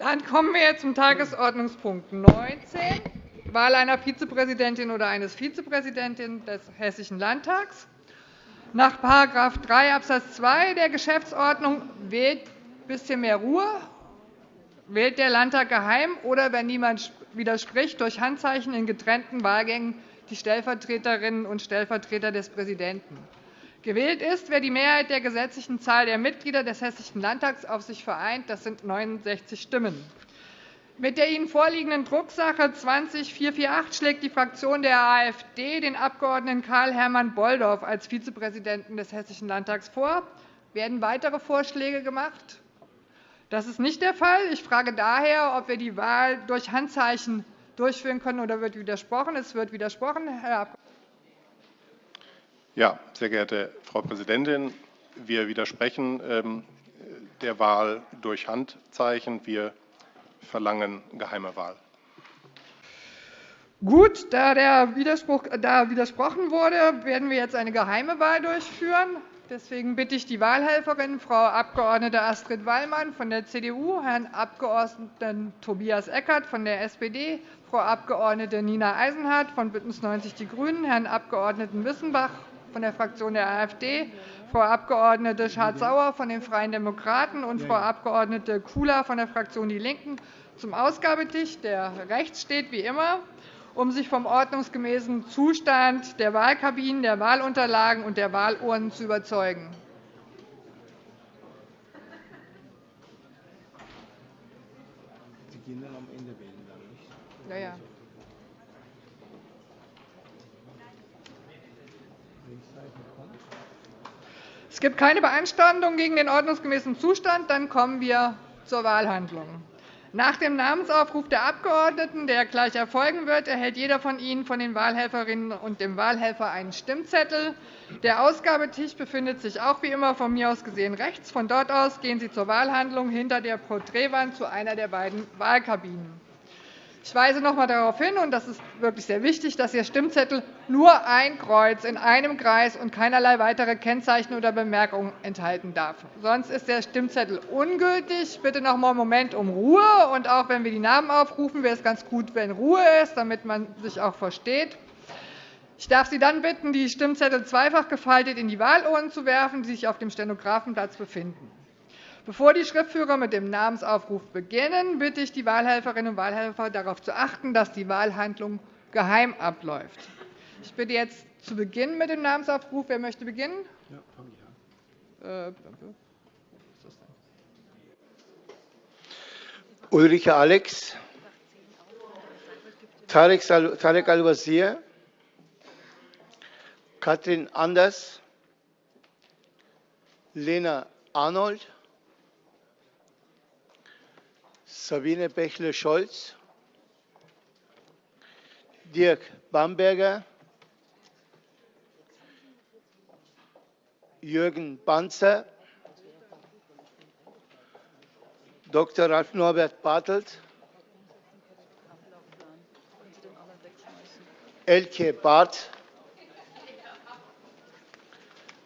Dann kommen wir zum Tagesordnungspunkt 19, Wahl einer Vizepräsidentin oder eines Vizepräsidenten des Hessischen Landtags. Nach § 3 Abs. 2 der Geschäftsordnung wählt ein bisschen mehr Ruhe, wählt der Landtag geheim oder, wenn niemand widerspricht, durch Handzeichen in getrennten Wahlgängen die Stellvertreterinnen und Stellvertreter des Präsidenten. Gewählt ist, wer die Mehrheit der gesetzlichen Zahl der Mitglieder des Hessischen Landtags auf sich vereint. Das sind 69 Stimmen. Mit der Ihnen vorliegenden Drucksache 20-448 schlägt die Fraktion der AfD den Abg. Karl-Hermann Bolldorf als Vizepräsidenten des Hessischen Landtags vor. Werden weitere Vorschläge gemacht? Das ist nicht der Fall. Ich frage daher, ob wir die Wahl durch Handzeichen durchführen können, oder wird widersprochen? Es wird widersprochen. Herr Abg. Ja, sehr geehrte Frau Präsidentin, wir widersprechen ähm, der Wahl durch Handzeichen. Wir verlangen geheime Wahl. Gut, da, der Widerspruch, da widersprochen wurde, werden wir jetzt eine geheime Wahl durchführen. Deswegen bitte ich die Wahlhelferin, Frau Abg. Astrid Wallmann von der CDU, Herrn Abg. Tobias Eckert von der SPD, Frau Abg. Nina Eisenhardt von BÜNDNIS 90 die GRÜNEN, Herrn Abg. Wissenbach von der Fraktion der AfD, Frau Abg. Schardt-Sauer von den Freien Demokraten und Frau Abg. Kula von der Fraktion DIE LINKEN zum Ausgabetisch, der rechts steht wie immer, um sich vom ordnungsgemäßen Zustand der Wahlkabinen, der Wahlunterlagen und der Wahlurnen zu überzeugen. Sie gehen dann am Ende wählen, nicht? Ja, ja. Es gibt keine Beanstandung gegen den ordnungsgemäßen Zustand. Dann kommen wir zur Wahlhandlung. Nach dem Namensaufruf der Abgeordneten, der gleich erfolgen wird, erhält jeder von Ihnen von den Wahlhelferinnen und dem Wahlhelfer einen Stimmzettel. Der Ausgabetisch befindet sich auch wie immer von mir aus gesehen rechts. Von dort aus gehen Sie zur Wahlhandlung hinter der Porträtwand zu einer der beiden Wahlkabinen. Ich weise noch einmal darauf hin, und das ist wirklich sehr wichtig, dass Ihr Stimmzettel nur ein Kreuz in einem Kreis und keinerlei weitere Kennzeichen oder Bemerkungen enthalten darf. Sonst ist der Stimmzettel ungültig. Bitte noch einmal einen Moment um Ruhe. Und auch wenn wir die Namen aufrufen, wäre es ganz gut, wenn Ruhe ist, damit man sich auch versteht. Ich darf Sie dann bitten, die Stimmzettel zweifach gefaltet in die Wahlurnen zu werfen, die sich auf dem Stenografenplatz befinden. Bevor die Schriftführer mit dem Namensaufruf beginnen, bitte ich die Wahlhelferinnen und Wahlhelfer darauf zu achten, dass die Wahlhandlung geheim abläuft. Ich bitte jetzt zu Beginn mit dem Namensaufruf. Wer möchte beginnen? Ja, fange ich an. Äh, Ulrike Alex, Tarek Al-Wazir, Katrin Anders, Lena Arnold, Sabine Bächle-Scholz, Dirk Bamberger, Jürgen Banzer, Dr. Ralf Norbert Bartelt, Elke Barth,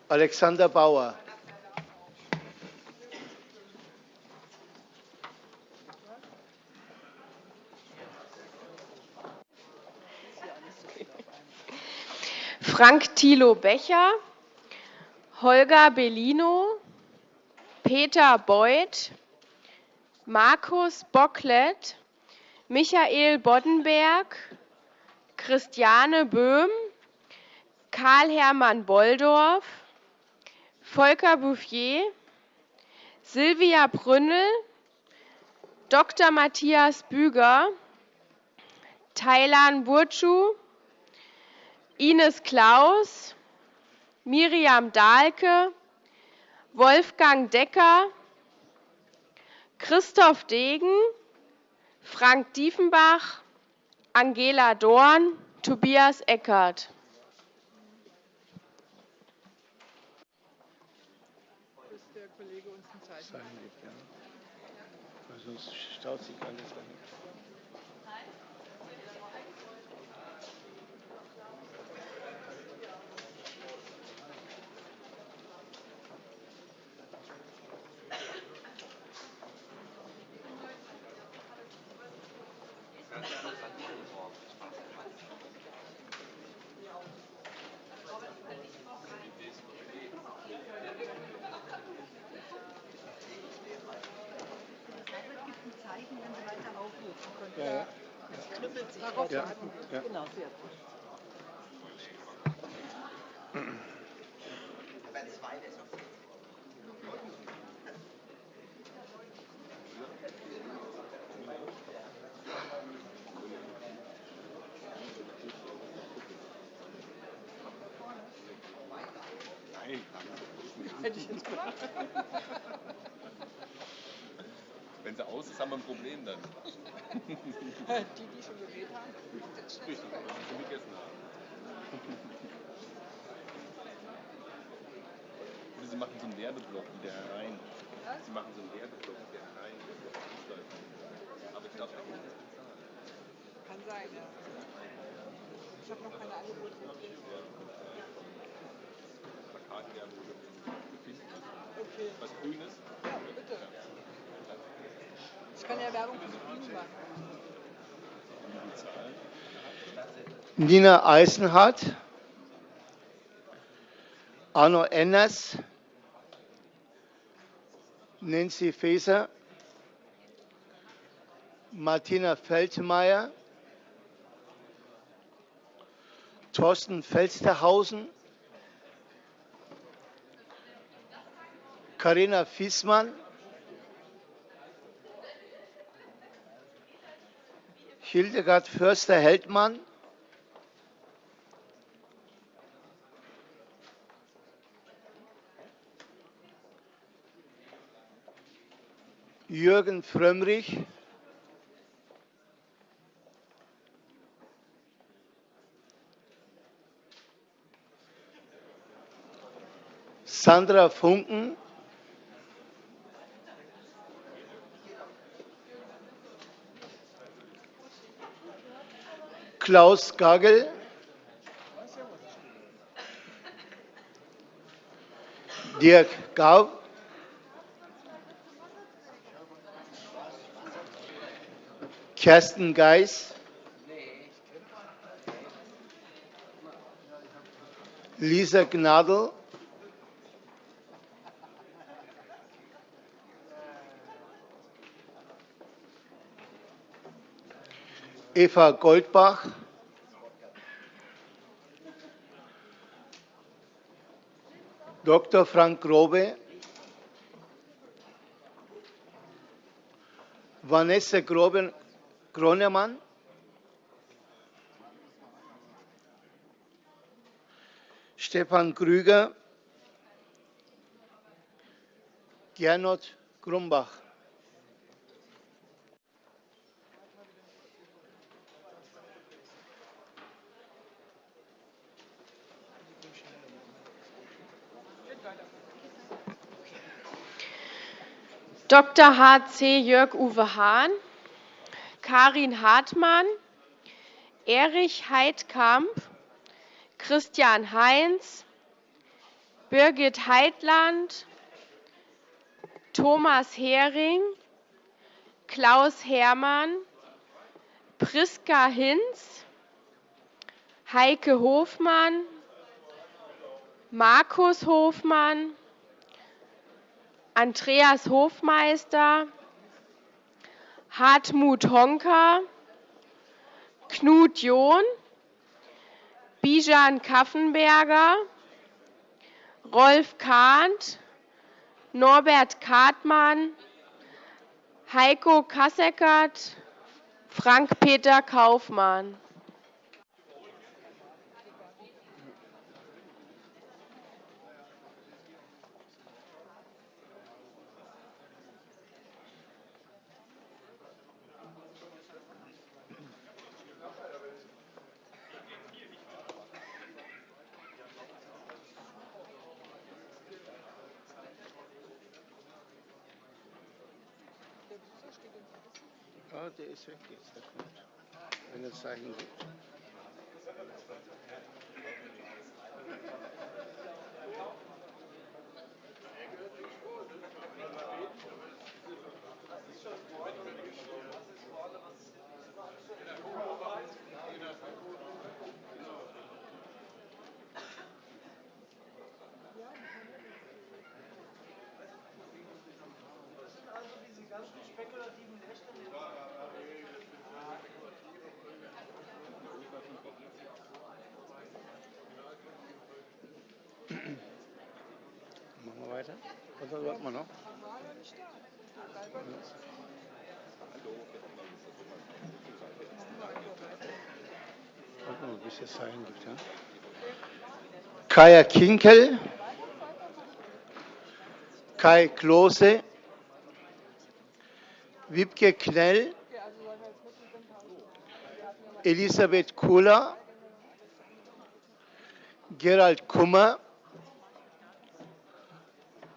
Alexander Bauer. Frank Thilo Becher, Holger Bellino, Peter Beuth, Markus Bocklet, Michael Boddenberg, Christiane Böhm, Karl-Hermann Bolldorf, Volker Bouffier, Silvia Brünnel, Dr. Matthias Büger, Thailan Burcu, Ines Klaus, Miriam Dahlke, Wolfgang Decker, Christoph Degen, Frank Diefenbach, Angela Dorn, Tobias Eckert. der Kollege uns ein Zeichen gibt. Sonst staut sich alles an. Zeichen, wenn Sie weiter aufrufen können. Ja, ja. Das knüppelt sich. Ja, ja. Genau, sehr gut. Hätte ich jetzt gemacht. Wenn sie aus ist, haben wir ein Problem dann. Die, die schon gewählt haben. Richtig, die schon gegessen haben. Oder sie machen so einen Werbeblock wieder herein. Sie machen so einen Werbeblock wieder herein. Aber ich glaube, da muss das bezahlen. Kann sein, ja. Ich habe noch keine Angebote. Plakatwerbung gefunden. Okay. Was Grünes. Ja, bitte. Ich kann ja Werbung für Bienen machen. Nina Eisenhardt, Arno Enners, Nancy Faeser, Martina Feldmeier, Thorsten Felsterhausen, Karina Fiesmann, Hildegard Förster-Heldmann, Jürgen Frömmrich, Sandra Funken, Klaus Gagel, Dirk Gaub, Kerstin Geis, Lisa Gnadl, Eva Goldbach, Dr. Frank Grobe, Vanessa Gronemann, Stefan Krüger, Gernot Grumbach. Dr. H.C. Jörg-Uwe Hahn, Karin Hartmann, Erich Heidkamp, Christian Heinz, Birgit Heitland, Thomas Hering, Klaus Hermann, Priska Hinz, Heike Hofmann, Markus Hofmann, Andreas Hofmeister, Hartmut Honka, Knut John, Bijan Kaffenberger, Rolf Kahnt, Norbert Kartmann, Heiko Kasseckert, Frank-Peter Kaufmann. Der ist weg jetzt, der kommt. Wenn es Zeichen gibt. Warten wir noch? Warten wir. Ja? Kaya Kinkel, Kai Klose, Wiebke Knell, Elisabeth Kohler, Gerald Kummer,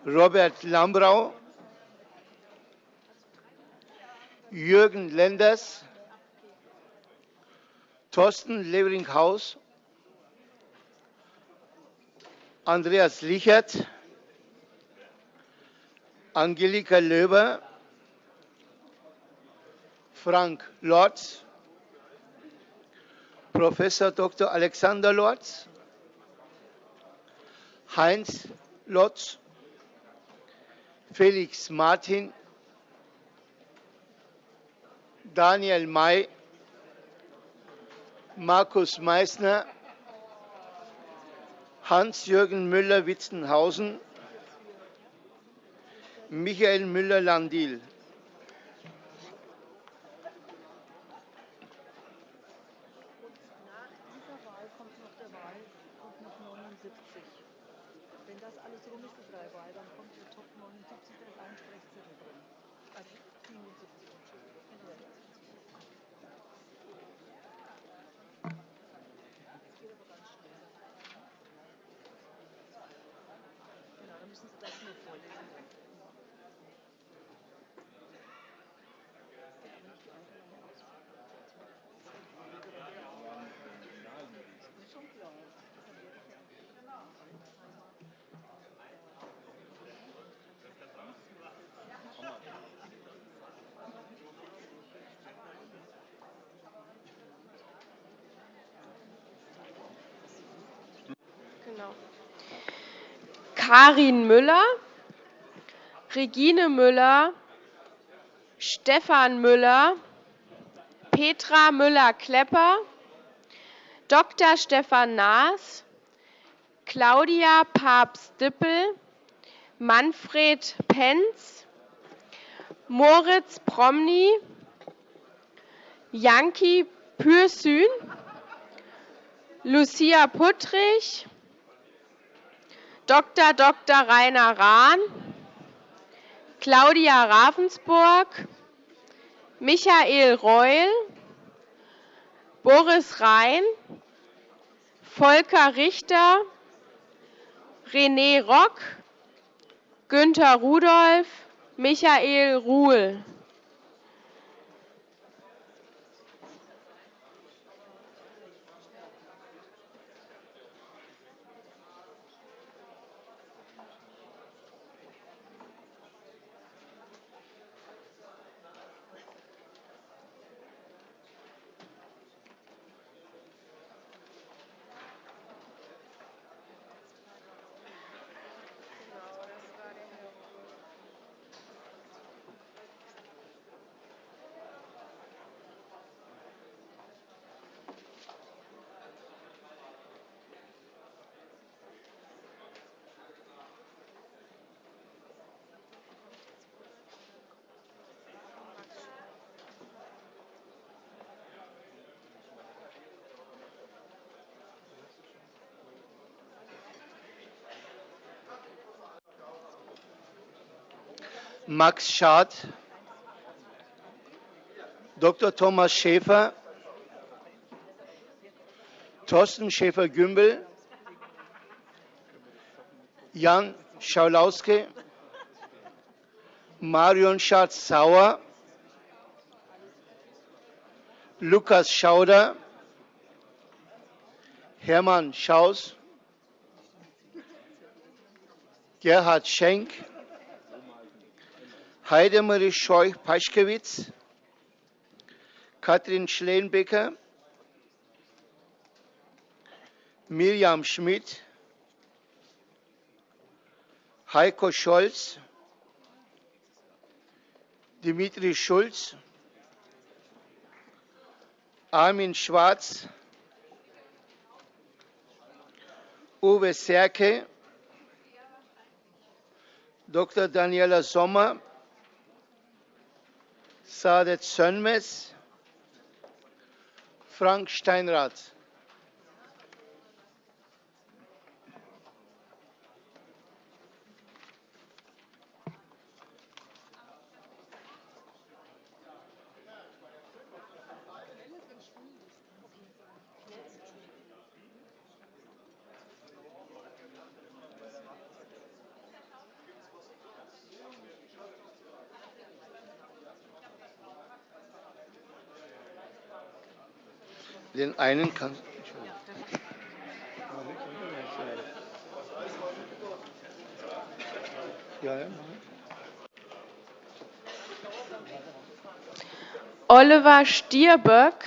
Robert Lambrau, Jürgen Lenders, Thorsten Leveringhaus, Andreas Lichert, Angelika Löber, Frank Lorz, Professor Dr. Alexander Lorz, Heinz Lotz, Felix Martin, Daniel May, Markus Meissner, Hans-Jürgen Müller-Witzenhausen, Michael Müller-Landil. Nach dieser Wahl kommt noch der Wahl, kommt noch 79. Wenn das alles rum ist, die drei Wahl, dann kommt der Top 79, da ist ein Sprechzettel drin. Also 77, Entschuldigung. Das geht aber ganz schnell. Genau, dann müssen Sie das nur vorlesen. Schon klar. Genau. Karin Müller, Regine Müller, Stefan Müller, Petra Müller-Klepper, Dr. Stefan Naas, Claudia Papst-Dippel, Manfred Penz, Moritz Promny, Janki Pürsün, Lucia Puttrich, Dr. Dr. Rainer Rahn, Claudia Ravensburg, Michael Reul, Boris Rhein, Volker Richter, René Rock, Günther Rudolph, Michael Ruhl. Max Schad, Dr. Thomas Schäfer, Thorsten Schäfer-Gümbel, Jan Schaulauske, Marion Schatz-Sauer, Lukas Schauder, Hermann Schaus, Gerhard Schenk, Heidemarie Scheuch-Paschkewitz, Katrin Schleenbecker, Miriam Schmidt, Heiko Scholz, Dimitri Schulz, Armin Schwarz, Uwe Serke, Dr. Daniela Sommer, Saadet Sönmez, Frank Steinrath. Einen kann. Ja, ja. Oliver Stierböck,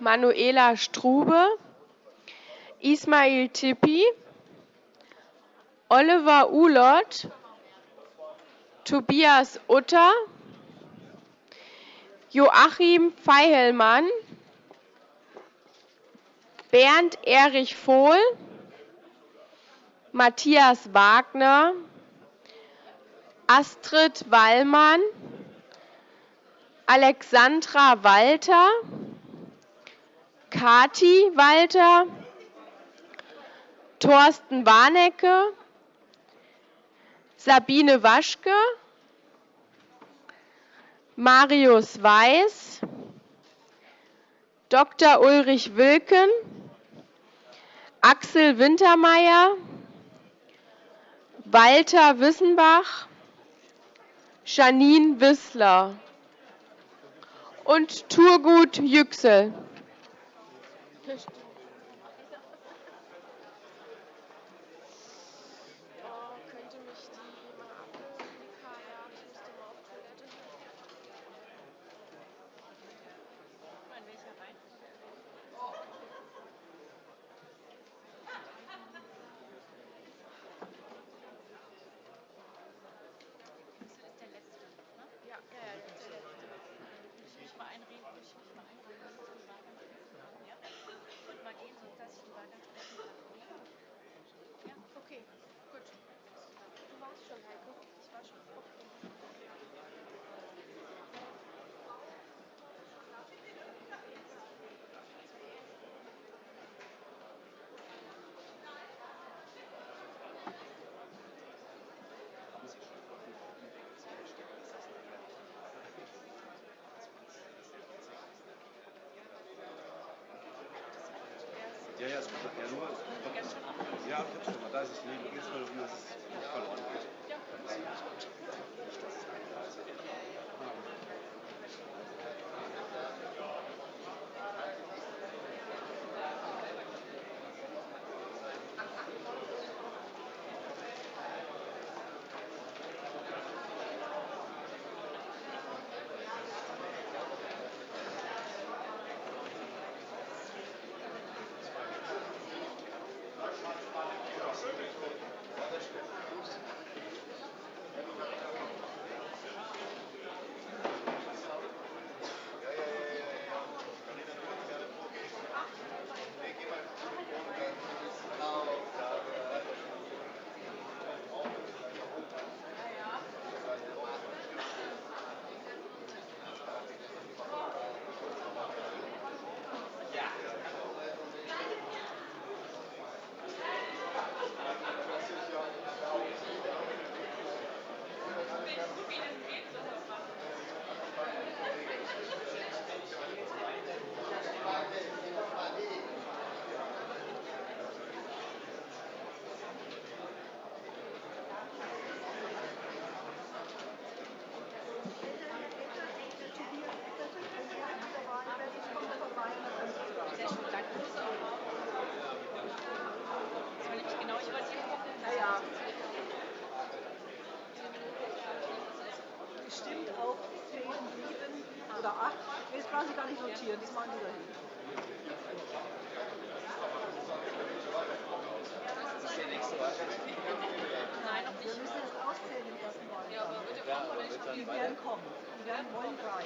Manuela Strube, Ismail Tippi, Oliver Ulott, Tobias Utter, Joachim Feihellmann, Bernd Erich Vohl, Matthias Wagner, Astrid Wallmann, Alexandra Walter, Kati Walter, Thorsten Warnecke, Sabine Waschke, Marius Weiß, Dr. Ulrich Wilken, Axel Wintermeyer, Walter Wissenbach, Janine Wissler und Turgut Yüksel. Ja, ja, es kommt ja nur. Ja, ich hab's schon mal. Da ist es neben. Jetzt mal, wie es verloren geht. Stimmt oder 8. Das brauchen Sie gar nicht notieren, das machen Sie dahin. Wir müssen das auszählen im ersten Wahlgang. Die werden kommen. Die werden wollen drei.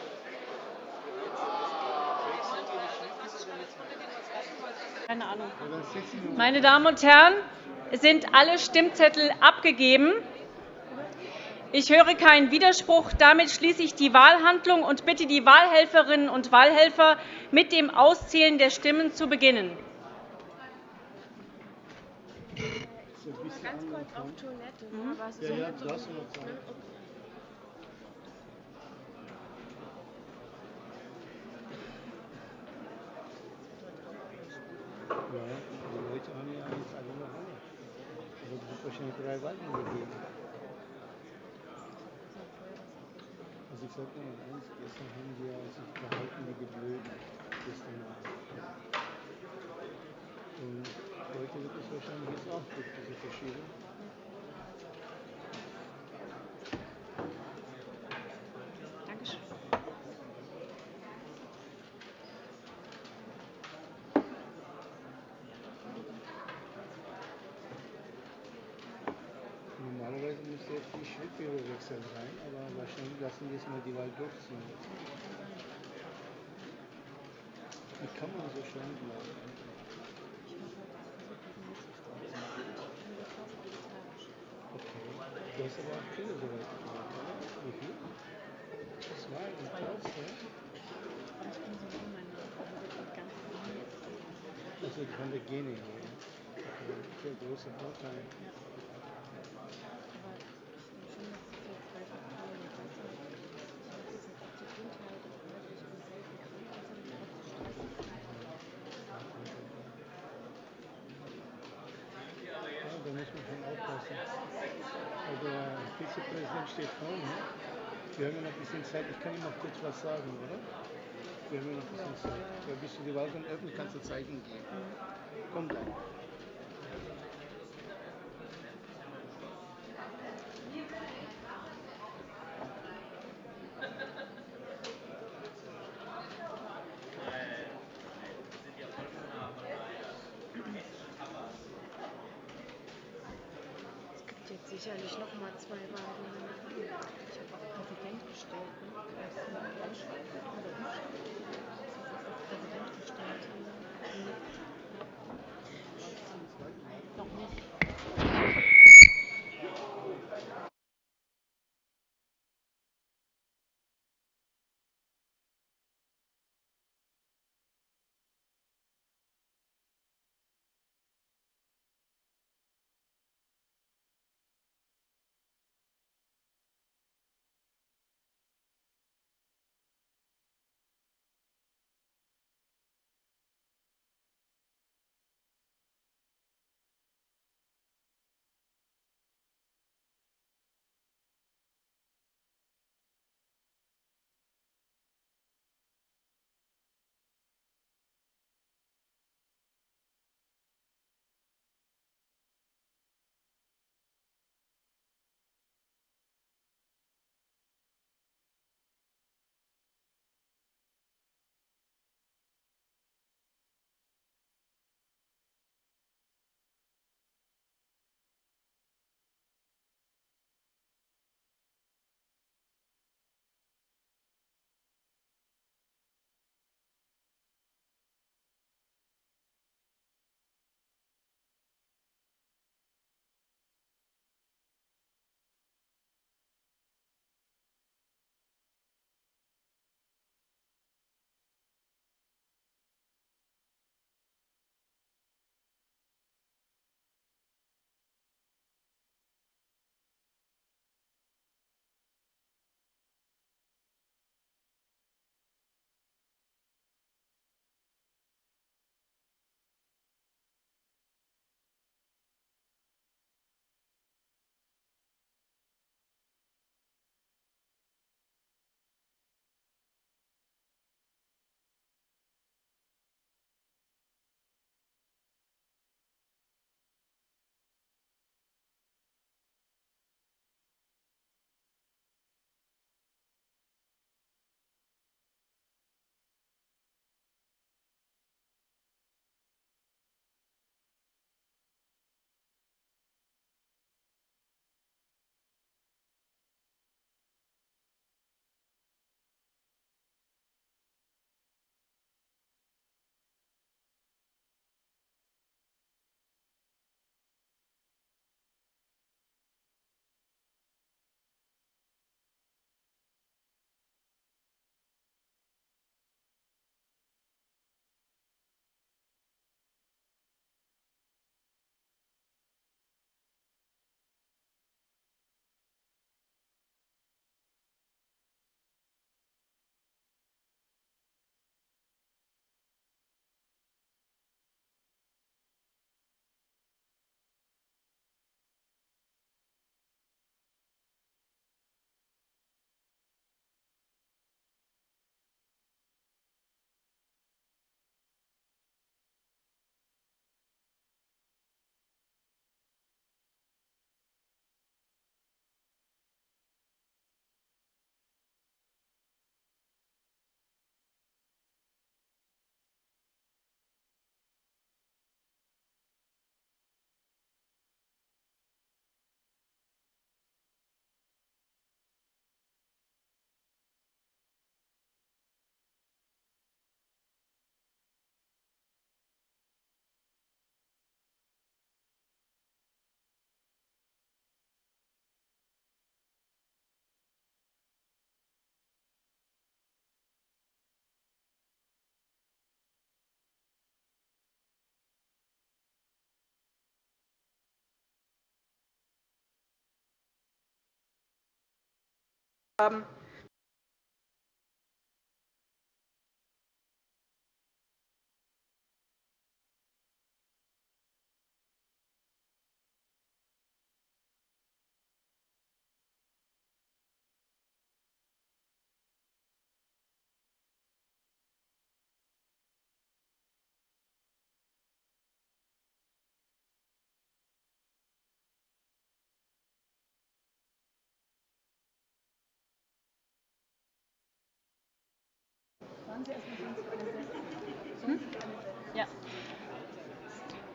Keine Ahnung. Meine Damen und Herren, es sind alle Stimmzettel abgegeben. Ich höre keinen Widerspruch. Damit schließe ich die Wahlhandlung und bitte die Wahlhelferinnen und Wahlhelfer, mit dem Auszählen der Stimmen zu beginnen. Ganz kurz auf Toilette. Mhm. Aber ist Ja, so ja, ne? Okay. Ja, die Leute haben ja jetzt alle noch alle. Aber es wird wahrscheinlich drei Wahlen gegeben. Also ich sag dir mal eins, gestern haben ja sich verhalten wie Blöden. Gestern Abend. Und heute wird es wahrscheinlich jetzt auch durch diese Verschiebung. Schrittbürgerwechsel rein, aber wahrscheinlich lassen die jetzt mal die Wahl durchziehen. Wie kann man so schlank bleiben? Okay. Du hast aber auch viele so weit gebracht, oder? Wie viel? Zwei und Klaus, ja? Also von der Gene her. Okay. Sehr großer Vorteil. Ja, da muss man schon aufpassen. Aber der Vizepräsident steht vorne. Wir haben ja noch ein bisschen Zeit. Ich kann ihm noch kurz was sagen, oder? Wir haben noch ein bisschen Zeit. Ja, bis du Wahl dann öffnen kannst, du Zeichen geben. Komm gleich. Haben.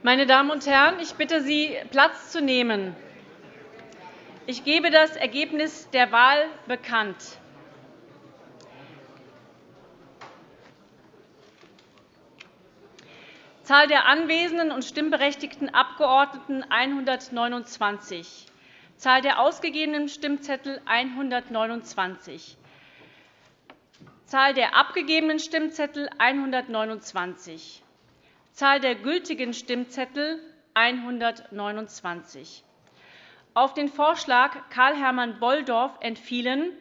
Meine Damen und Herren, ich bitte Sie, Platz zu nehmen. Ich gebe das Ergebnis der Wahl bekannt. Zahl der anwesenden und stimmberechtigten Abgeordneten 129. Zahl der ausgegebenen Stimmzettel 129. Zahl der abgegebenen Stimmzettel 129. Zahl der gültigen Stimmzettel 129. Auf den Vorschlag Karl-Hermann Bolldorf entfielen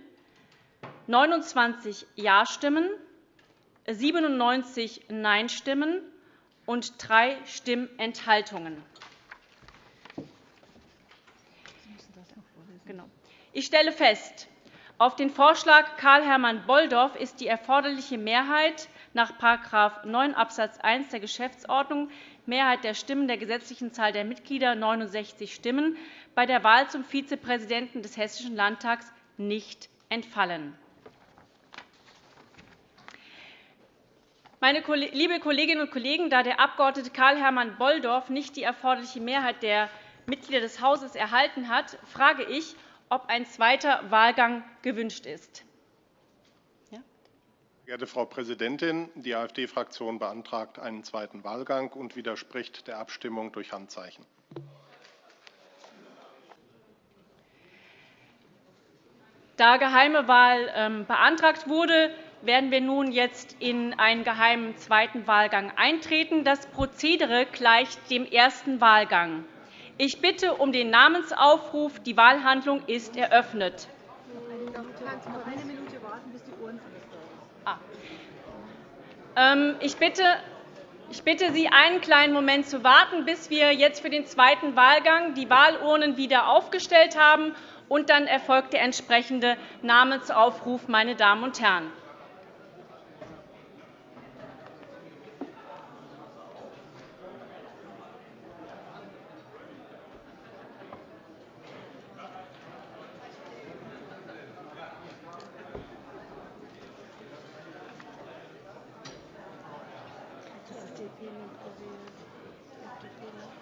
29 Ja-Stimmen, 97 Nein-Stimmen und drei Stimmenthaltungen. Genau. Ich stelle fest, auf den Vorschlag Karl-Hermann Bolldorf ist die erforderliche Mehrheit nach § 9 Abs. 1 der Geschäftsordnung Mehrheit der Stimmen der gesetzlichen Zahl der Mitglieder 69 Stimmen bei der Wahl zum Vizepräsidenten des Hessischen Landtags nicht entfallen. Meine liebe Kolleginnen und Kollegen, da der Abg. Karl-Hermann Bolldorf nicht die erforderliche Mehrheit der Mitglieder des Hauses erhalten hat, frage ich, ob ein zweiter Wahlgang gewünscht ist. Ja? Geehrte Frau Präsidentin, die AfD-Fraktion beantragt einen zweiten Wahlgang und widerspricht der Abstimmung durch Handzeichen. Da geheime Wahl ähm, beantragt wurde, werden wir nun jetzt in einen geheimen zweiten Wahlgang eintreten. Das Prozedere gleicht dem ersten Wahlgang. Ich bitte um den Namensaufruf. Die Wahlhandlung ist eröffnet. Ah. Ähm, ich bitte, ich bitte Sie, einen kleinen Moment zu warten, bis wir jetzt für den zweiten Wahlgang die Wahlurnen wieder aufgestellt haben. Und dann erfolgt der entsprechende Namensaufruf, meine Damen und Herren. FDP mit gewählt. FDP noch.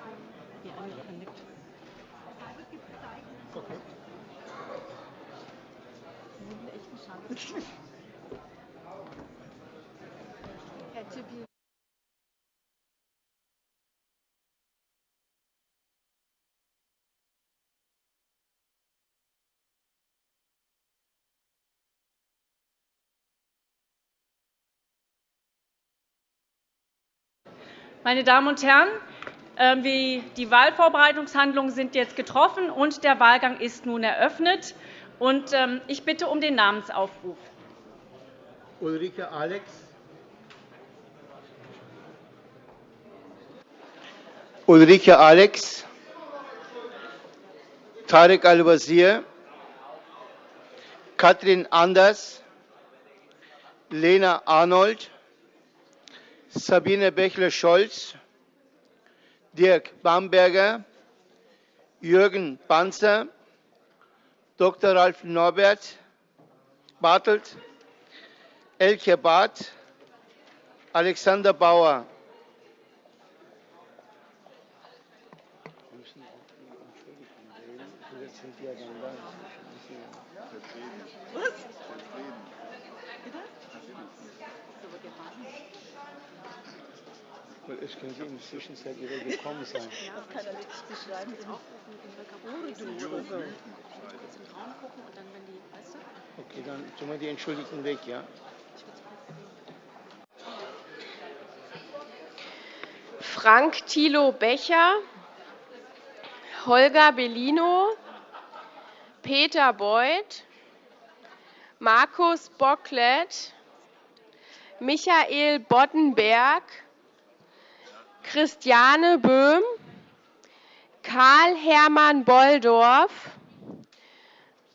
Hier angekündigt. Okay. Sie sind echt eine Chance. Meine Damen und Herren, ähm, die Wahlvorbereitungshandlungen sind jetzt getroffen, und der Wahlgang ist nun eröffnet. Ähm, ich bitte um den Namensaufruf. Ulrike Alex. Ulrike Alex. Tarek Al-Wazir. Katrin Anders. Lena Arnold. Sabine Bächler-Scholz, Dirk Bamberger, Jürgen Banzer, Dr. Ralf Norbert Bartelt, Elke Barth, Alexander Bauer. Was? Weil es könnte in der Zwischenzeit wieder gekommen sein. Ja, das kann er wirklich beschreiben. Okay, dann tun wir die Entschuldigten weg, ja? Frank Thilo Becher, Holger Bellino, Peter Beuth, Markus Bocklet, Michael Boddenberg, Christiane Böhm, Karl Hermann Bolldorf,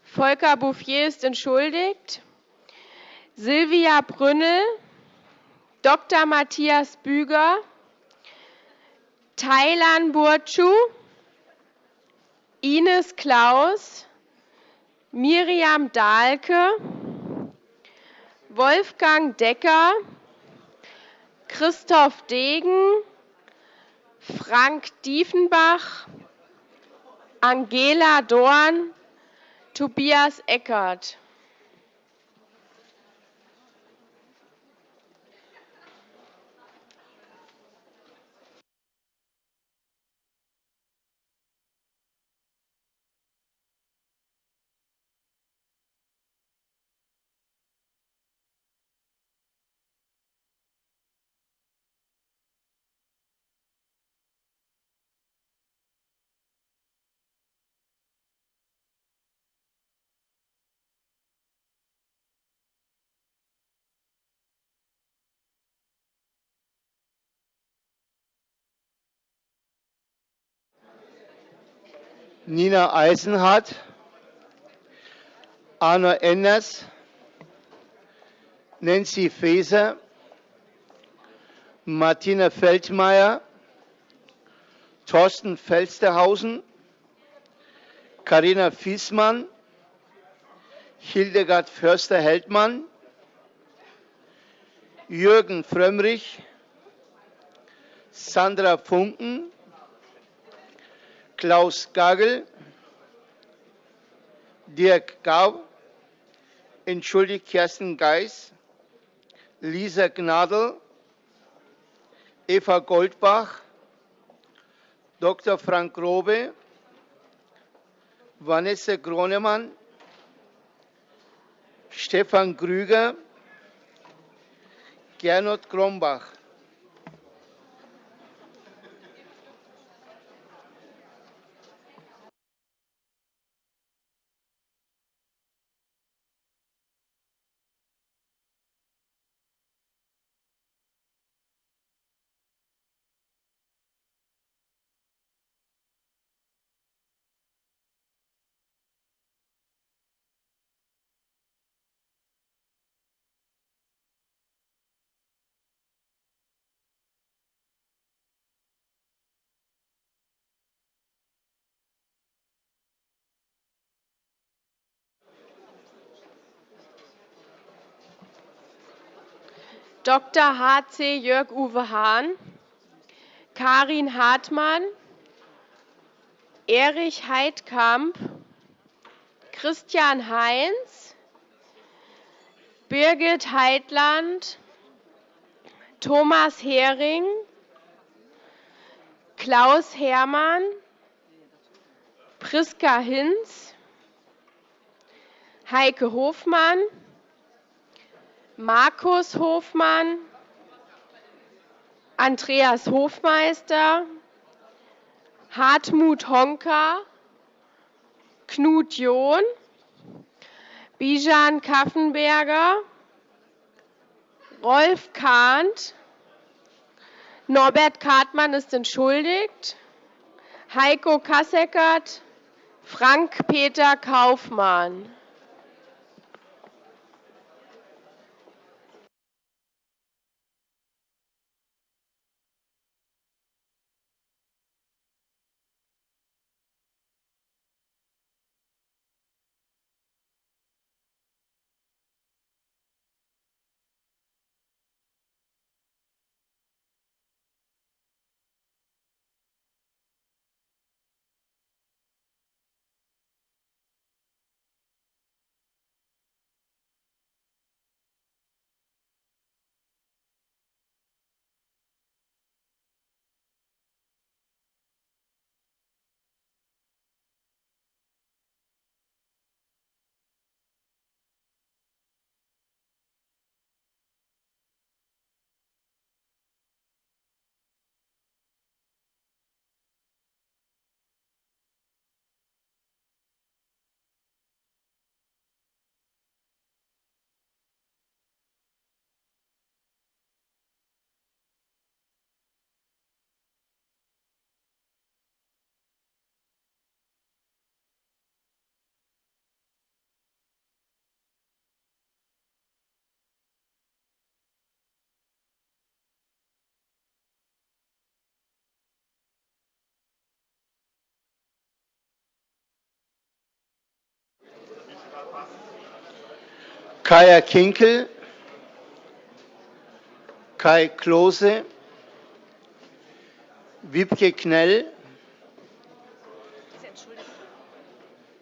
Volker Bouffier ist entschuldigt, Silvia Brünnel, Dr. Matthias Büger, Thailan Burcu, Ines Klaus, Miriam Dahlke, Wolfgang Decker, Christoph Degen, Frank Diefenbach, Angela Dorn, Tobias Eckert. Nina Eisenhardt, Arno Enders, Nancy Faeser, Martina Feldmayer, Thorsten Felsterhausen, Karina Fiesmann, Hildegard Förster-Heldmann, Jürgen Frömmrich, Sandra Funken, Klaus Gagel, Dirk Gau, entschuldigt Kerstin Geis, Lisa Gnadl, Eva Goldbach, Dr. Frank Grobe, Vanessa Gronemann, Stefan Krüger, Gernot Krombach. Dr. H.C. Jörg-Uwe Hahn, Karin Hartmann, Erich Heidkamp, Christian Heinz, Birgit Heitland, Thomas Hering, Klaus Hermann, Priska Hinz, Heike Hofmann, Markus Hofmann, Andreas Hofmeister, Hartmut Honka, Knut John, Bijan Kaffenberger, Rolf Kahnt, Norbert Kartmann ist entschuldigt, Heiko Kasseckert, Frank-Peter Kaufmann. Kaya Kinkel, Kai Klose, Wiebke Knell,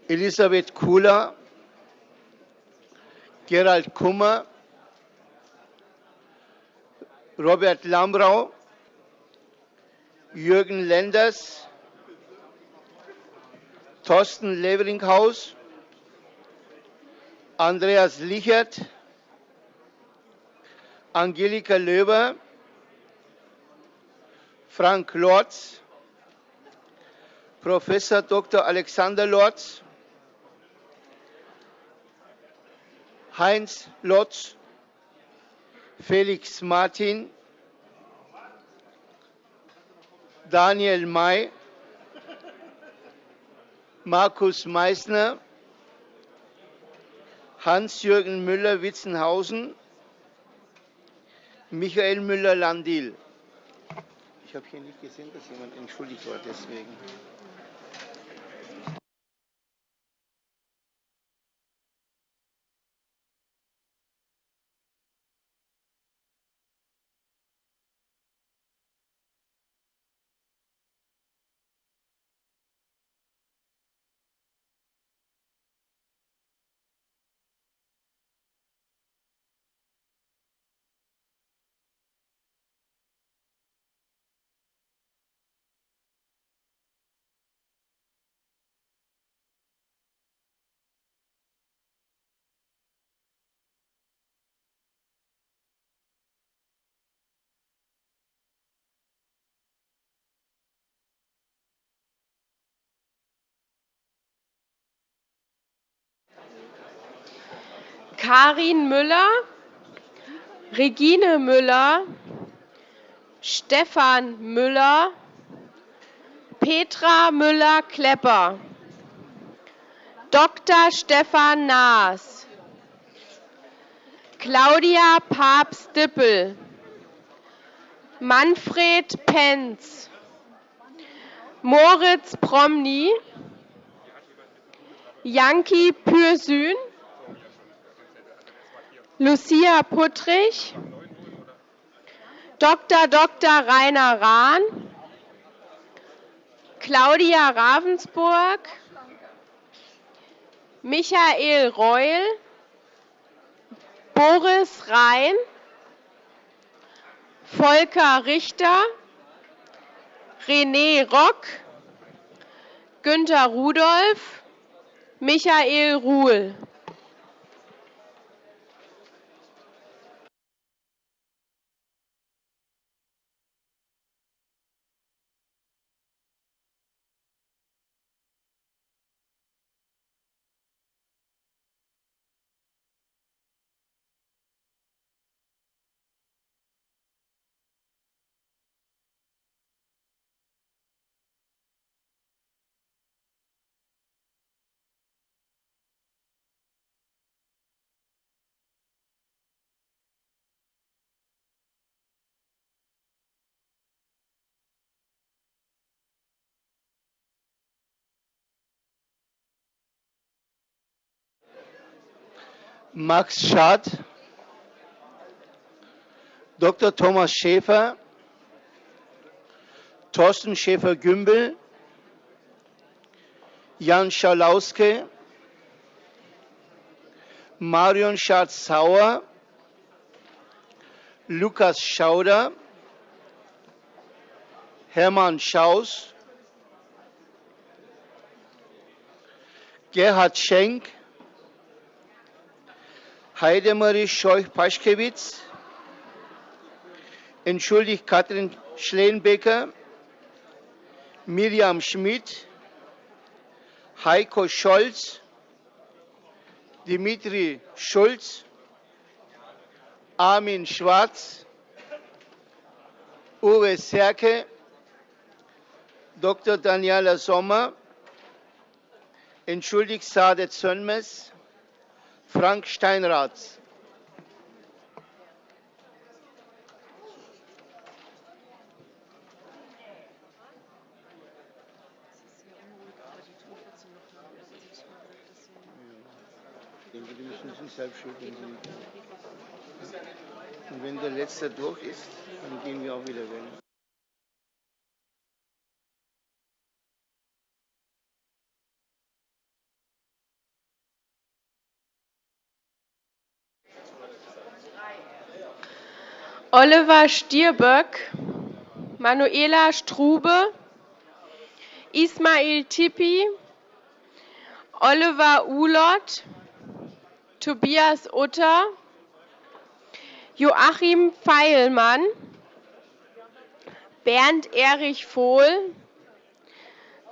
Elisabeth Kula, Gerald Kummer, Robert Lambrau, Jürgen Lenders, Thorsten Leveringhaus, Andreas Lichert, Angelika Löber, Frank Lorz, Professor Dr. Alexander Lorz, Heinz Lotz, Felix Martin, Daniel May, Markus Meissner, Hans-Jürgen Müller-Witzenhausen, Michael Müller-Landil. Ich habe hier nicht gesehen, dass jemand entschuldigt war, deswegen. Karin Müller, Regine Müller, Stefan Müller, Petra Müller-Klepper, Dr. Stefan Naas, Claudia Papst-Dippel, Manfred Penz, Moritz Promny, Janki Pürsün, Lucia Puttrich, Dr. Dr. Rainer Rahn, Claudia Ravensburg, Michael Reul, Boris Rhein, Volker Richter, René Rock, Günter Rudolph, Michael Ruhl. Max Schad, Dr. Thomas Schäfer, Thorsten Schäfer-Gümbel, Jan Schalauske, Marion Schatz-Sauer, Lukas Schauder, Hermann Schaus, Gerhard Schenk, Heidemarie Scheuch-Paschkewitz, entschuldigt Katrin Schleenbecker, Miriam Schmidt, Heiko Scholz, Dimitri Schulz, Armin Schwarz, Uwe Serke, Dr. Daniela Sommer, entschuldigt Sadet Sönmez, Frank Steinrath. denke, die müssen sich selbst schuld. Und wenn der Letzte durch ist, dann gehen wir auch wieder wählen. Oliver Stirböck, Manuela Strube, Ismail Tippi, Oliver Ulott, Tobias Utter, Joachim Feilmann, Bernd Erich Vohl,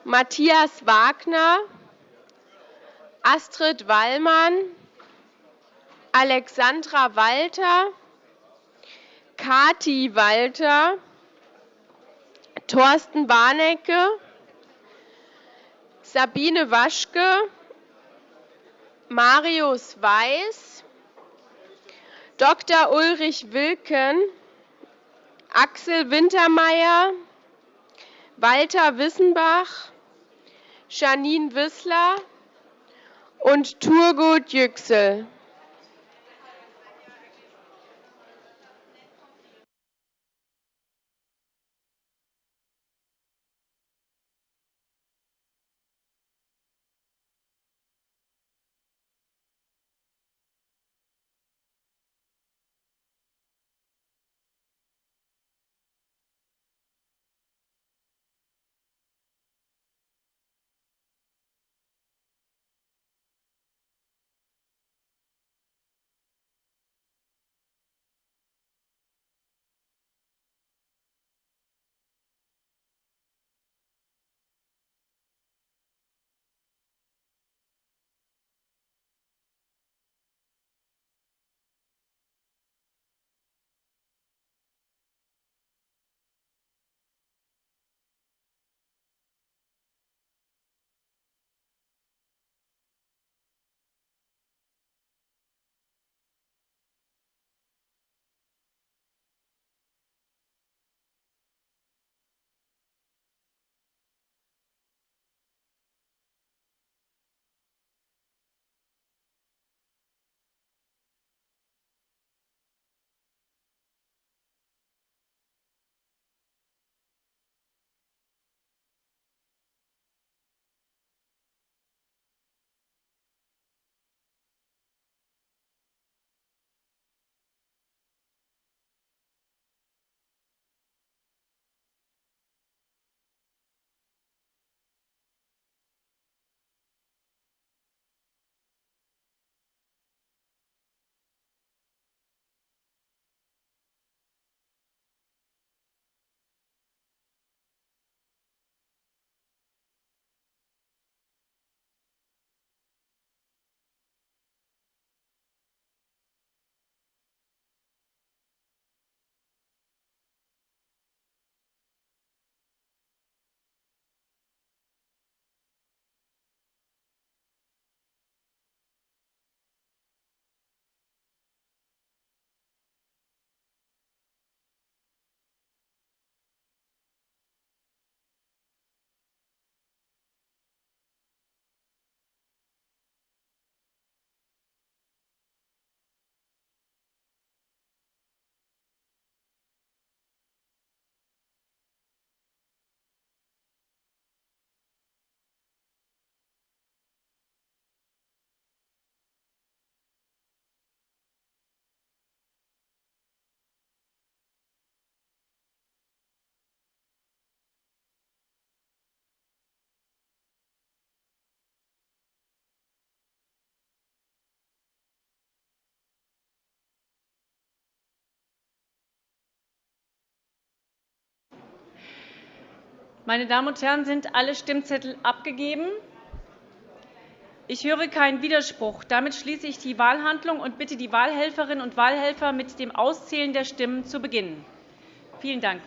Matthias Wagner, Astrid Wallmann, Alexandra Walter, Kati Walter, Thorsten Warnecke, Sabine Waschke, Marius Weiß, Dr. Ulrich Wilken, Axel Wintermeyer, Walter Wissenbach, Janine Wissler und Turgut Yüksel. Meine Damen und Herren, sind alle Stimmzettel abgegeben? Ich höre keinen Widerspruch. Damit schließe ich die Wahlhandlung und bitte die Wahlhelferinnen und Wahlhelfer, mit dem Auszählen der Stimmen zu beginnen. Vielen Dank.